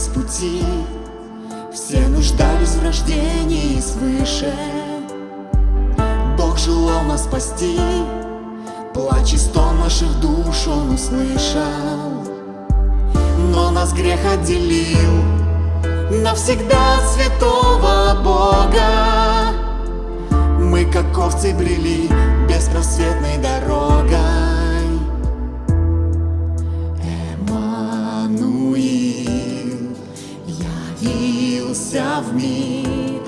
с пути. Все нуждались в рождении свыше. Бог желал нас спасти. Плач и стон наших душ Он услышал. Но нас грех отделил Навсегда святого Бога. Мы как овцы брели Беспросветной дорогой Явился в мир.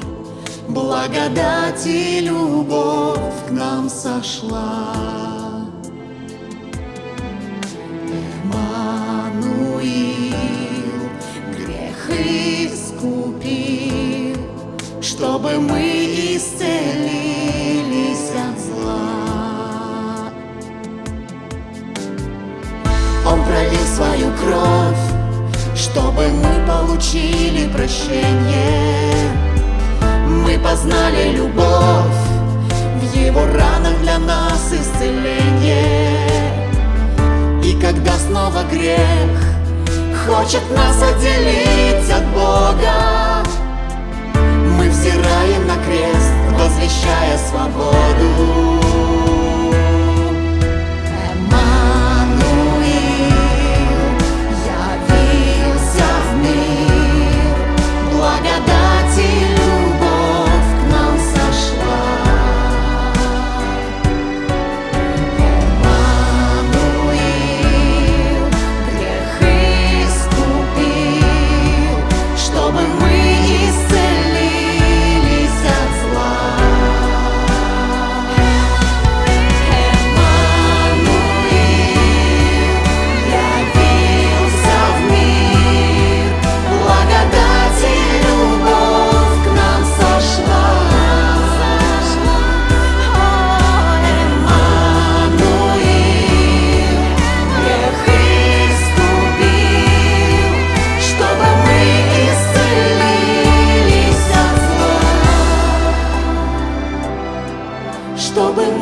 Благодать и любовь к нам сошла. Эммануил Грех искупил Чтобы мы Чтобы мы получили прощение. Мы познали любовь В его ранах для нас исцеление. И когда снова грех Хочет нас отделить от Бога Мы взираем на крест, возвещая свободу чтобы